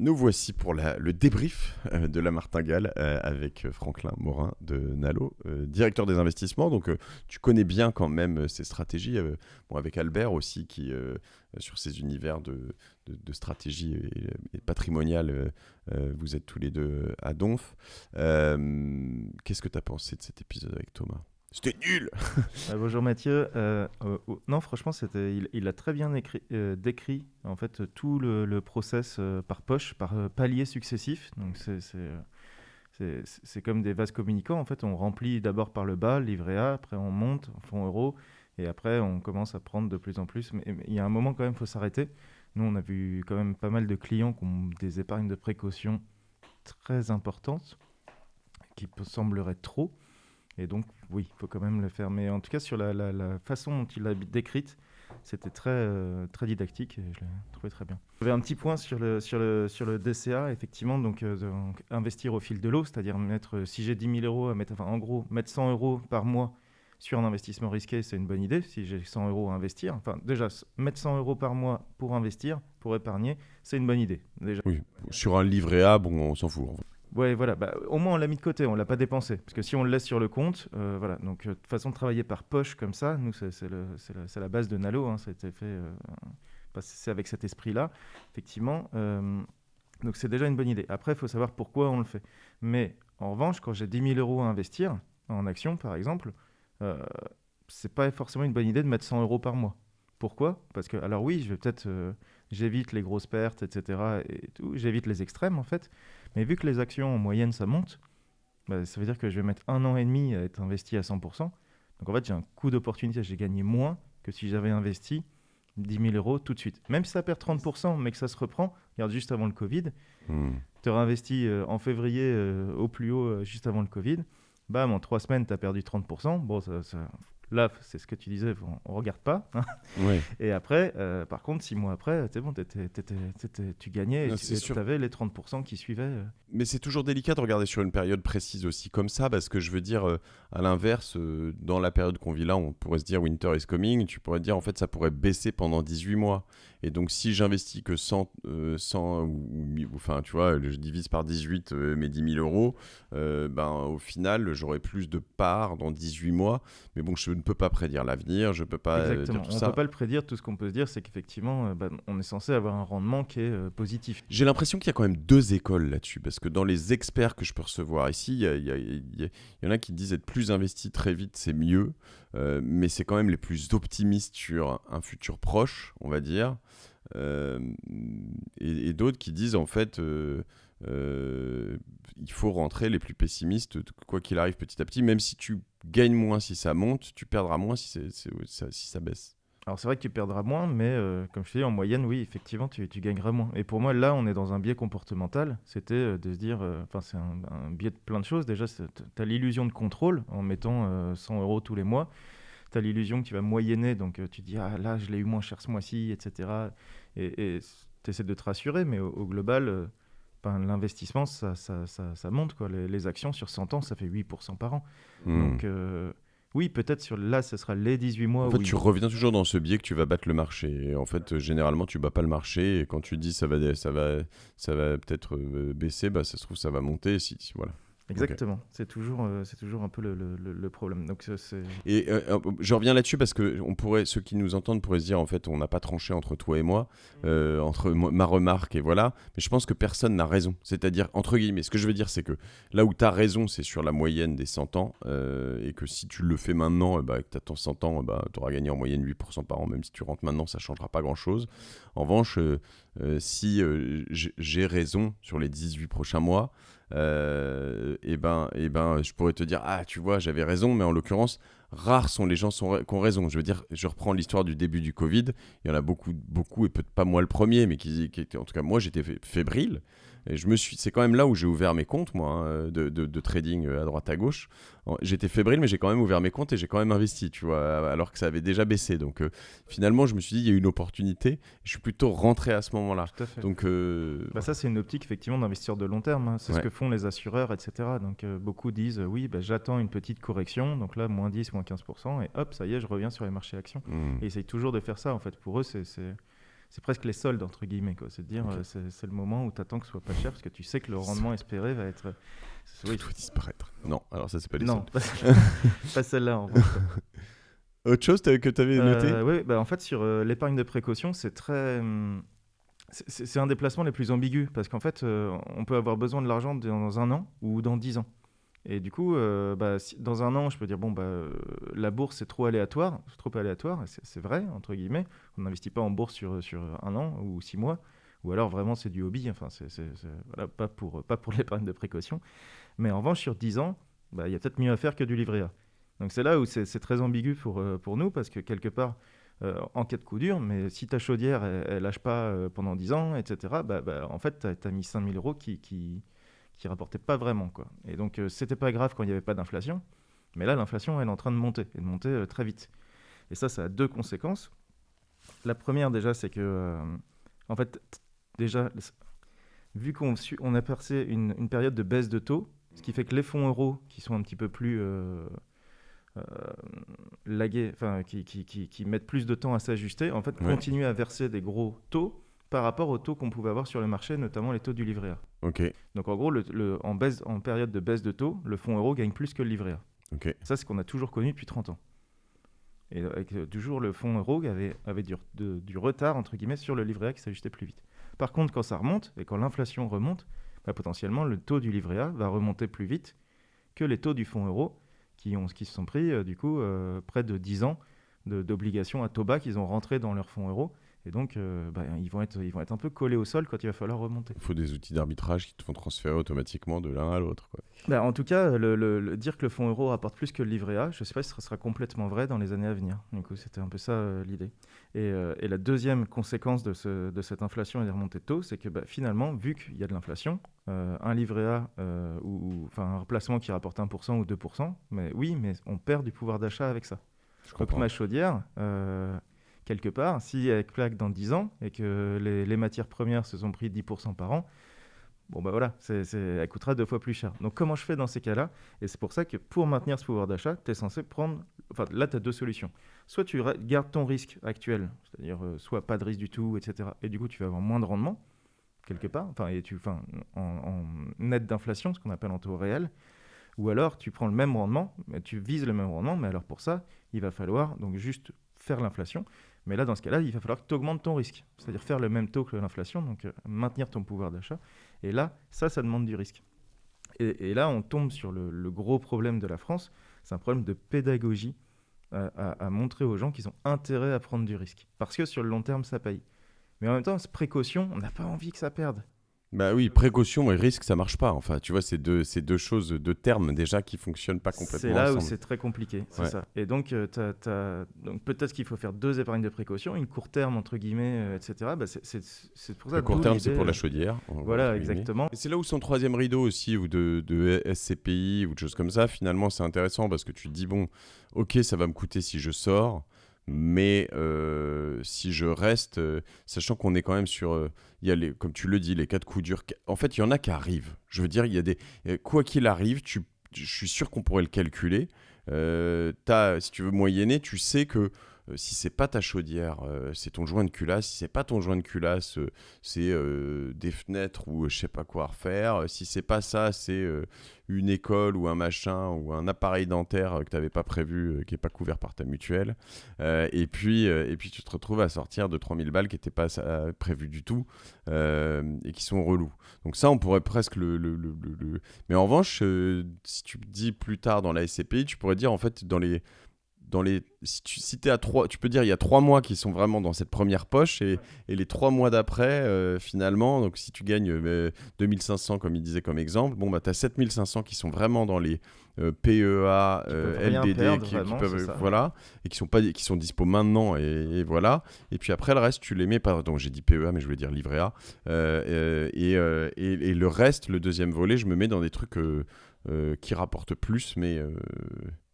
Nous voici pour le débrief euh, de la martingale euh, avec euh, Franklin Morin de Nalo, directeur des investissements. Donc, tu connais bien quand même ces stratégies. avec Albert aussi, qui sur ces univers de, stratégie et, patrimoniale, vous êtes tous les deux à Donf. Qu'est-ce que tu as pensé de cet épisode avec Thomas? C'était nul Bonjour Mathieu. Euh, euh, non, franchement, c'était, il, a très bien euh, décrit en fait, tout le, process par poche, par paliers successifs. Donc c'est, c'est, comme des vases communicants. En fait, on remplit d'abord par le bas, livret A, après on monte fonds euros, et après on commence à prendre de plus en plus. Mais, il y a un moment quand même, il faut s'arrêter. Nous, on a vu quand même pas mal de clients qui ont des épargnes de précaution très importantes, qui sembleraient trop. Et donc, oui, il faut quand même le faire. Mais en tout cas, sur la, façon dont il l'a décrite, c'était très, euh, très didactique et je l'ai trouvé très bien. J'avais un petit point sur le, sur le, sur le DCA, effectivement, donc, euh, investir au fil de l'eau, c'est-à-dire mettre, si j'ai 10 000 euros à mettre, enfin, en gros, mettre 100 euros par mois sur un investissement risqué, c'est une bonne idée. Si j'ai 100 euros à investir, enfin, déjà, mettre 100 euros par mois pour investir, pour épargner, c'est une bonne idée. Déjà. Oui, sur un livret A, bon, on s'en fout. Ouais, voilà. Bah, au moins, on l'a mis de côté, on l'a pas dépensé. Parce que si on le laisse sur le compte, euh, voilà. Donc, euh, de façon de travailler par poche comme ça, nous, c'est la, base de Nalo. Hein, fait. Euh, c'est avec cet esprit-là, effectivement. donc, c'est déjà une bonne idée. Après, il faut savoir pourquoi on le fait. Mais en revanche, quand j'ai 10 000 euros à investir en action, par exemple, c'est pas forcément une bonne idée de mettre 100 euros par mois. Pourquoi? Parce que, alors oui, je vais peut-être, j'évite les grosses pertes, etc. Et tout, j'évite les extrêmes en fait. Mais vu que les actions en moyenne ça monte, bah, ça veut dire que je vais mettre un an et demi à être investi à 100%. Donc en fait, j'ai un coût d'opportunité, j'ai gagné moins que si j'avais investi 10 000 euros tout de suite. Même si ça perd 30%, mais que ça se reprend, regarde juste avant le Covid, hmm. tu aurais investi euh, en février euh, au plus haut euh, juste avant le Covid, bam, en trois semaines, tu as perdu 30%. Bon, ça, ça, Là, c'est ce que tu disais, on, ne regarde pas. Hein. Et après, euh, par contre, six mois après, c'est bon, tu gagnais et tu avais les 30% qui suivaient. Euh. Mais c'est toujours délicat de regarder sur une période précise aussi comme ça, parce que je veux dire, euh, à l'inverse, dans la période qu'on vit là, on pourrait se dire winter is coming, tu pourrais dire en fait ça pourrait baisser pendant 18 mois. Et donc, si j'investis que 100, 100 ou, enfin, tu vois, je divise par 18 mes 10 000 euros, ben, au final, j'aurai plus de parts dans 18 mois. Mais bon, je ne peux pas prédire l'avenir, je peux pas euh, Exactement. on ne peut pas le prédire. Tout ce qu'on peut se dire, c'est qu'effectivement, euh, bah, on est censé avoir un rendement qui est euh, positif. J'ai l'impression qu'il y a quand même deux écoles là-dessus, parce que dans les experts que je peux recevoir ici, il y, en a qui disent être plus investi très vite, c'est mieux, mais c'est quand même les plus optimistes sur un futur proche, on va dire, et, d'autres qui disent en fait. Il faut rentrer les plus pessimistes, quoi qu'il arrive petit à petit, même si tu gagnes moins si ça monte, tu perdras moins si, ça, si ça baisse. Alors c'est vrai que tu perdras moins, mais euh, comme je te dis, en moyenne, oui, effectivement, tu, tu, gagneras moins. Et pour moi, là, on est dans un biais comportemental. C'était euh, de se dire, euh, enfin, c'est un, biais de plein de choses. Déjà, tu as l'illusion de contrôle en mettant 100 euros tous les mois. Tu as l'illusion que tu vas moyenner, donc tu dis, ah là, je l'ai eu moins cher ce mois-ci, etc. Et tu essaies de te rassurer, mais au global, l'investissement, ça, ça, ça, monte. Quoi. Les, actions sur 100 ans, ça fait 8% par an. Hmm. Donc, euh, oui, peut-être sur là, ce sera les 18 mois. En fait, tu reviens toujours dans ce biais que tu vas battre le marché. en fait, généralement, tu bats pas le marché. Et quand tu dis ça va, ça va, ça va peut-être euh, baisser, bah, ça se trouve, ça va monter. Si, voilà. Exactement, c'est toujours, euh, c'est toujours un peu le, le, problème. Donc, c'est... Et euh, euh, je reviens là-dessus parce que on pourrait, ceux qui nous entendent pourraient se dire en fait on n'a pas tranché entre toi et moi, mm. entre ma remarque et voilà. Mais je pense que personne n'a raison. C'est-à-dire, entre guillemets, ce que je veux dire c'est que là où tu as raison, c'est sur la moyenne des 100 ans et que si tu le fais maintenant, bah, que tu attends 100 ans, bah, tu auras gagné en moyenne 8% par an. Même si tu rentres maintenant, ça changera pas grand-chose. En revanche, si j'ai raison sur les 18 prochains mois, euh, et ben, et ben, je pourrais te dire, ah, tu vois, j'avais raison, mais en l'occurrence, rares sont les gens qui ont raison. Je veux dire, je reprends l'histoire du début du Covid. Il y en a beaucoup, beaucoup, et peut-être pas moi le premier, mais qui, qui en tout cas, moi, j'étais fébrile. Et je me suis, c'est quand même là où j'ai ouvert mes comptes, moi, hein, de, de, trading euh, à droite à gauche. J'étais fébrile, mais j'ai quand même ouvert mes comptes et j'ai quand même investi, tu vois, alors que ça avait déjà baissé. Donc euh, finalement, je me suis dit, il y a une opportunité. Je suis plutôt rentré à ce moment-là. Donc euh, bah ça, c'est une optique effectivement d'investisseur de long terme. Hein. C'est ce que font les assureurs, etc. Donc beaucoup disent, oui, bah, j'attends une petite correction. Donc là, moins 10, moins 15%, et hop, ça y est, je reviens sur les marchés actions. Mmh. Et ils essayent toujours de faire ça. En fait, pour eux, c'est c'est presque les soldes, entre guillemets. quoi. C'est de dire, euh, c'est le moment où tu attends que ce soit pas cher parce que tu sais que le rendement espéré va être. Tout doit disparaître. Non, alors ça, c'est pas les non, soldes. pas, pas celle-là. En revanche. Autre chose que tu avais noté? Euh, oui, bah, en fait, sur euh, l'épargne de précaution, c'est très. hum, c'est- un des placements les plus ambigus parce qu'en fait, euh, on peut avoir besoin de l'argent dans un an ou dans dix ans. Et du coup, euh, bah, dans un an, je peux dire bon, bah, euh, la bourse c'est trop aléatoire, trop aléatoire. C'est vrai entre guillemets. On n'investit pas en bourse sur sur un an ou six mois, ou alors vraiment c'est du hobby. Enfin, c'est voilà, pas pour pas pour l'épargne de précaution. Mais en revanche, sur 10 ans, bah, il y a peut-être mieux à faire que du livret A. Donc c'est là où c'est très ambigu pour, euh, pour nous, parce que quelque part, euh, en cas de coup dur, mais si ta chaudière, elle, elle lâche pas euh, pendant 10 ans, etc., bah, bah, en fait, tu as, mis 5000 euros qui, qui rapportaient pas vraiment. Quoi. Et donc, euh, c'était pas grave quand il n'y avait pas d'inflation, mais là, l'inflation, elle est en train de monter, et de monter euh, très vite. Et ça, ça a deux conséquences. La première, déjà, c'est que, euh, en fait, déjà, vu qu'on on a percé une, une période de baisse de taux, ce qui fait que les fonds euros, qui sont un petit peu plus euh, lagués, enfin, qui, qui, qui- qui mettent plus de temps à s'ajuster, en fait, Ouais. continuent à verser des gros taux par rapport aux taux qu'on pouvait avoir sur le marché, notamment les taux du livret A. Ok, Donc, en gros, le- le- en, baisse, en période de baisse de taux, le fonds euro gagne plus que le livret A. ok. Ça, c'est ce qu'on a toujours connu depuis 30 ans. Et avec euh, toujours le fonds euro avait, avait du, de- du retard, entre guillemets, sur le livret A qui s'ajustait plus vite. Par contre, quand ça remonte, et quand l'inflation remonte, bah, potentiellement, le taux du livret A va remonter plus vite que les taux du fonds euro qui, ont, qui se sont pris, euh, du coup, euh, près de 10 ans d'obligations à taux bas qu'ils ont rentré dans leur fonds euro. Et donc, euh, bah, ils, vont être, ils vont être un peu collés au sol quand il va falloir remonter. Il faut des outils d'arbitrage qui te font transférer automatiquement de l'un à l'autre. Bah, en tout cas, le, le- le- dire que le fonds euro rapporte plus que le livret A, je ne sais pas si ce sera complètement vrai dans les années à venir. Du coup, c'était un peu ça euh, l'idée. Et, euh, et la deuxième conséquence de, ce- de cette inflation et des remontées de taux, c'est que bah, finalement, vu qu'il y a de l'inflation, un livret A ou enfin un remplacement qui rapporte 1% ou 2%, mais oui, mais on perd du pouvoir d'achat avec ça. Je comprends. ma chaudière, euh, quelque part, si elle claque dans 10 ans et que les, matières premières se sont pris 10% par an, bon bah voilà, c'est- elle coûtera deux fois plus cher. Donc comment je fais dans ces cas-là? Et c'est pour ça que pour maintenir ce pouvoir d'achat, tu es censé prendre... Enfin là, tu as deux solutions. Soit tu gardes ton risque actuel, c'est-à-dire euh, soit pas de risque du tout, etc. Et du coup, tu vas avoir moins de rendement, quelque part, enfin, et tu, en, en net d'inflation, ce qu'on appelle en taux réel. Ou alors tu prends le même rendement, mais tu vises le même rendement, mais alors pour ça, il va falloir donc juste faire l'inflation. Mais là, dans ce cas-là, il va falloir que tu augmentes ton risque, c'est-à-dire faire le même taux que l'inflation, donc euh, maintenir ton pouvoir d'achat. Et là, ça, ça demande du risque. Et, là, on tombe sur le, gros problème de la France, c'est un problème de pédagogie à, à- à montrer aux gens qu'ils ont intérêt à prendre du risque. Parce que sur le long terme, ça paye. Mais en même temps, cette précaution, on n'a pas envie que ça perde. Bah oui, précaution et risque, ça marche pas. Enfin, tu vois, c'est deux, c'est deux choses, deux termes déjà qui fonctionnent pas complètement C'est là où c'est très compliqué, c'est Ouais. ça. Et donc, euh, t'as- t'as- donc peut-être qu'il faut faire deux épargnes de précaution, une court terme, entre guillemets, euh, etc. Bah, c'est- c'est c'est pour ça Le court terme, c'est pour la euh, chaudière. Voilà, exactement. Et c'est là où son troisième rideau aussi, ou de, de SCPI, ou de choses comme ça, finalement, c'est intéressant parce que tu te dis, bon, ok, ça va me coûter si je sors, mais euh, si je reste, euh, sachant qu'on est quand même sur, euh, y a les, comme tu le dis, les de coups durs. En fait, il y en a qui arrivent. Je veux dire, y a des, quoi qu'il arrive, tu, je suis sûr qu'on pourrait le calculer. T'as- si tu veux moyenner, tu sais que euh, si c'est pas ta chaudière, euh, c'est ton joint de culasse. Si c'est pas ton joint de culasse, euh, c'est euh, des fenêtres ou je sais pas quoi refaire. Si c'est pas ça, c'est une école ou un machin ou un appareil dentaire que tu n'avais pas prévu, qui est pas couvert par ta mutuelle. Et, puis, et puis tu te retrouves à sortir de 3000 balles qui n'étaient pas prévues du tout et qui sont relous. Donc ça, on pourrait presque le... le- Mais en revanche, si tu dis plus tard dans la SCPI, tu pourrais dire en fait dans les dans les si tu si t'es à trois tu peux dire il y a trois mois qui sont vraiment dans cette première poche et, et les trois mois d'après euh, finalement donc si tu gagnes euh, 2500 comme il disait comme exemple bon bah t'as 7500 qui sont vraiment dans les euh, PEA euh, peuvent rien LDD perdre, qui, qui vraiment, peuvent ça. voilà et qui sont pas qui sont dispo maintenant et, et voilà et puis après le reste tu les mets pas donc j'ai dit PEA mais je voulais dire livret A Euh, euh, et, euh, et, le reste le deuxième volet je me mets dans des trucs euh, euh, qui rapportent plus mais euh,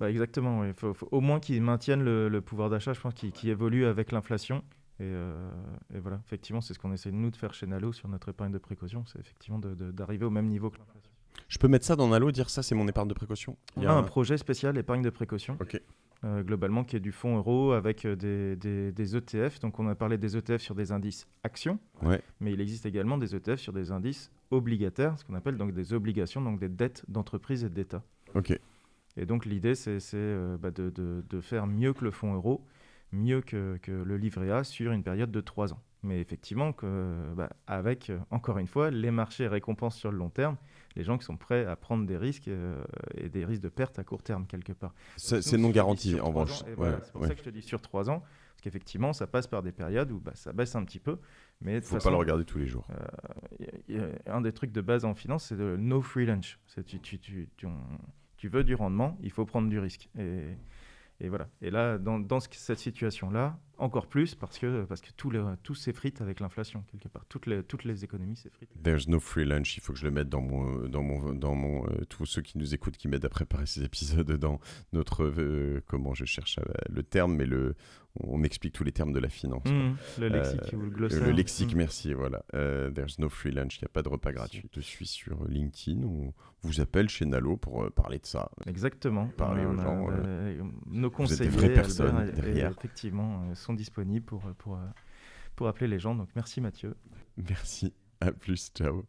Bah, exactement, il faut, faut au moins qu'ils maintiennent le, le pouvoir d'achat, je pense, qui, qui évolue avec l'inflation. Et, euh, et voilà, effectivement, c'est ce qu'on essaie nous de faire chez Nalo sur notre épargne de précaution, c'est effectivement d'arriver au même niveau que l'inflation. je peux mettre ça dans Nalo dire ça c'est mon épargne de précaution On Il y a a un un- projet spécial épargne de précaution. Euh, globalement, qui est du fonds euro avec euh, des, des- des ETF. Donc, on a parlé des ETF sur des indices actions, Ouais. mais il existe également des ETF sur des indices obligataires, ce qu'on appelle donc des obligations, donc des dettes d'entreprise et d'État. Ok. Et donc, l'idée, c'est euh, bah, de, de- de faire mieux que le fonds euro, mieux que, que le livret A sur une période de trois ans. Mais effectivement, que, bah, avec, euh, encore une fois, les marchés récompensent sur le long terme les gens qui sont prêts à prendre des risques euh, et des risques de perte à court terme, quelque part. C'est non garanti en revanche. Ouais, voilà, c'est pour ouais. ça que je te dis sur trois ans, parce qu'effectivement, ça passe par des périodes où bah, ça baisse un petit peu. De toute Faut pas le regarder tous les jours. il y a- un des trucs de base en finance, c'est le no free lunch. C'est tu, tu, tu, tu, on- tu veux du rendement, il faut prendre du risque. Et, voilà. Et là, dans, dans ce- cette situation-là, encore plus parce que, parce que tout, le, tout s'effrite avec l'inflation, quelque part. Toutes les, toutes les économies s'effritent. There's no free lunch. Il faut que je le mette dans mon, dans mon, dans mon. euh, tous ceux qui nous écoutent, qui m'aident à préparer ces épisodes, dans notre. euh, comment je cherche euh, le terme, mais le. On explique tous les termes de la finance. Mmh, le lexique Euh, ou le glossaire. Le lexique, Mmh. merci, voilà. There's no free lunch, il n'y a pas de repas gratuit. Je suis sur LinkedIn, on vous appelle chez Nalo pour parler de ça. Exactement. Parler aux gens, nos êtes des conseillers, vraies personnes derrière. effectivement, euh, disponibles pour, pour, euh, pour appeler les gens. Donc merci Mathieu. Merci, à plus, ciao.